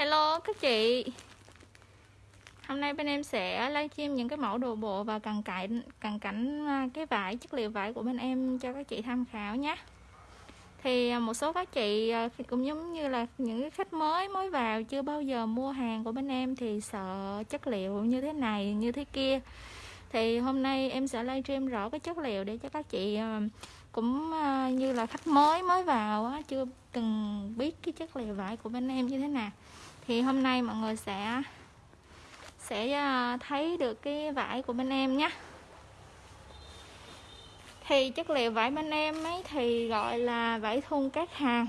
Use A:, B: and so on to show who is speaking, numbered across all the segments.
A: Hello, các chị. Hôm nay bên em sẽ livestream những cái mẫu đồ bộ và cần cảnh cần cảnh à, cái vải, chất liệu vải của bên em cho các chị tham khảo nhé. Thì à, một số các chị à, cũng giống như là những cái khách mới mới vào, chưa bao giờ mua hàng của bên em thì sợ chất liệu như thế này, như thế kia. Thì hôm nay em sẽ livestream rõ cái chất liệu để cho các chị cũng như là khách mới mới vào chưa từng biết cái chất liệu vải của bên em như thế nào thì hôm nay mọi người sẽ sẽ ờ, thấy được cái vải của bên em nhé thì chất liệu vải bên em ấy thì gọi là vải thun các hàng.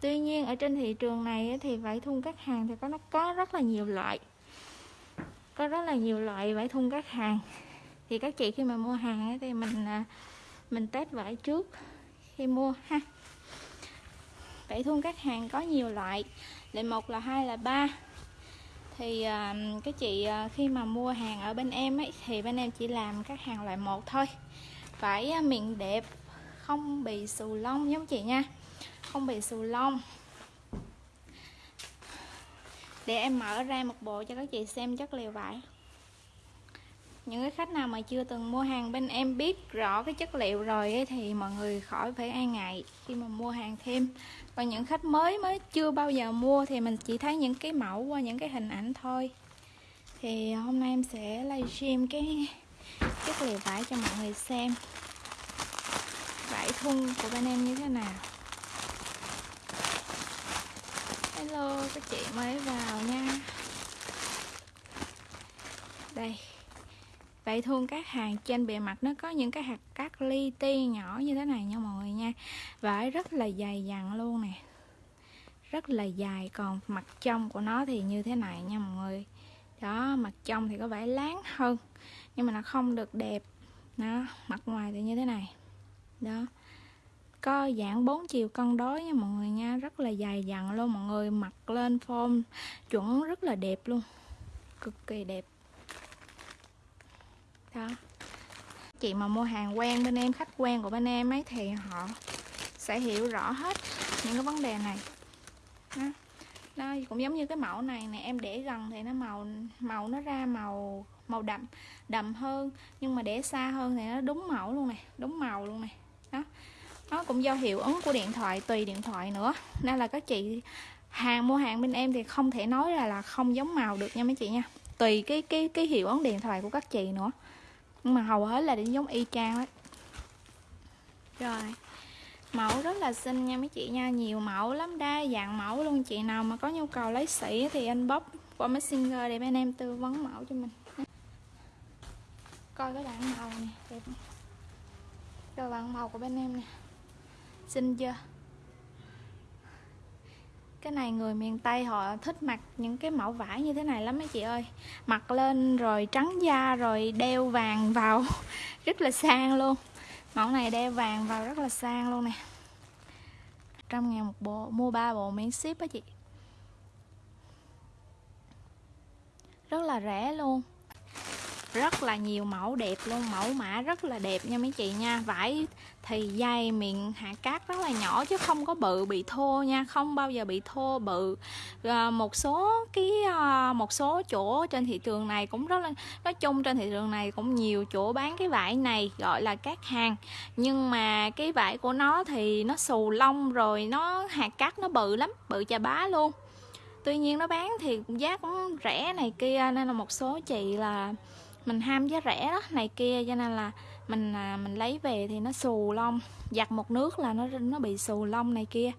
A: Tuy nhiên ở trên thị trường này thì vải thun các hàng thì có nó có rất là nhiều loại. Có rất là nhiều loại vải thun các hàng. Thì các chị khi mà mua hàng ấy, thì mình ờ, mình test vải trước khi mua ha vải thun các hàng có nhiều loại loại một là hai là ba. Thì uh, cái chị uh, khi mà mua hàng ở bên em ấy thì bên em chỉ làm các hàng loại một thôi. Phải uh, miệng đẹp không bị xù lông giống chị nha không bị xù lông. Để em mở ra một bộ cho các chị xem chất liệu vải những cái khách nào mà chưa từng mua hàng bên em biết rõ cái chất liệu rồi ấy, thì mọi người khỏi phải e ngại khi mà mua hàng thêm. Còn những khách mới mới chưa bao giờ mua thì mình chỉ thấy những cái mẫu qua những cái hình ảnh thôi. Thì hôm nay em sẽ livestream cái chất liệu vải cho mọi người xem. Vải thun của bên em như thế nào hello các chị mới vào nha đây Vậy thường các hàng trên bề mặt nó có những cái hạt cát li ti nhỏ như thế này nha mọi người nha. Vải rất là dày dặn luôn nè. Rất là dài, còn mặt trong của nó thì như thế này nha mọi người. Đó, mặt trong thì có vẻ láng hơn, Nhưng mà nó không được đẹp. Đó, mặt ngoài thì như thế này. Đó, có dạng bốn chiều cân đối nha mọi người nha. Rất là dài dặn luôn mọi người mặc lên form chuẩn rất là đẹp luôn. Cực kỳ đẹp đó chị mà mua hàng quen bên em, khách quen của bên em ấy thì họ sẽ hiểu rõ hết những cái vấn đề này. Đó. đó cũng giống như cái mẫu này nè, em để gần thì nó màu màu nó ra màu màu đậm đậm hơn. Nhưng mà để xa hơn thì nó đúng mẫu luôn nè, đúng màu luôn nè. Đó. Nó cũng do hiệu ứng của điện thoại, tùy điện thoại nữa. Nên là các chị hàng mua hàng bên em thì không thể nói là là không giống màu được nha mấy chị nha. Tùy cái cái cái hiệu ứng điện thoại của các chị nữa nhưng mà hầu hết là đến giống y chang đấy rồi. Mẫu rất là xinh nha mấy chị nha. Nhiều mẫu lắm đa, dạng mẫu luôn. Chị nào mà có nhu cầu lấy sỉ thì anh bóp qua messenger để bên em tư vấn mẫu cho mình. Coi cái đoạn màu nè đẹp. Rồi bạn màu của bên em nè. Xinh chưa? Cái này người miền Tây họ thích mặc những cái mẫu vải như thế này lắm mấy chị ơi. Mặc lên rồi trắng da rồi đeo vàng vào. Rất là sang luôn. Mẫu này đeo vàng vào rất là sang luôn nè. Trăm ngàn một bộ, mua ba bộ miễn ship á chị. Rất là rẻ luôn rất là nhiều mẫu đẹp luôn mẫu mã rất là đẹp nha mấy chị nha. Vải thì dày miệng hạ cát rất là nhỏ chứ không có bự bị thô nha. Không bao giờ bị thô bự. À, một số cái à, một số chỗ trên thị trường này cũng rất là nói chung trên thị trường này cũng nhiều chỗ bán cái vải này gọi là cát hàng. Nhưng mà cái vải của nó thì nó xù lông rồi nó hạt cát nó bự lắm bự chà bá luôn. Tuy nhiên nó bán thì giá cũng rẻ này kia nên là một số chị là mình ham giá rẻ đó này kia cho nên là mình à, mình lấy về thì nó xù lông. Giặt một nước là nó nó bị xù lông này kia.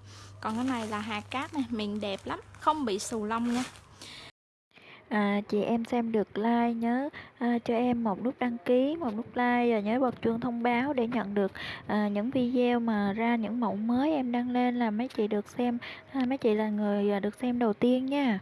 A: Còn cái này là hạt cát này miền đẹp lắm không bị xù lông nha.
B: À, chị em xem được like nhớ à, cho em một nút đăng ký, một nút like và nhớ bật chuông thông báo để nhận được à, những video mà ra những mẫu mới em đăng lên là mấy chị được xem, à, mấy chị là người à, được xem đầu tiên nha.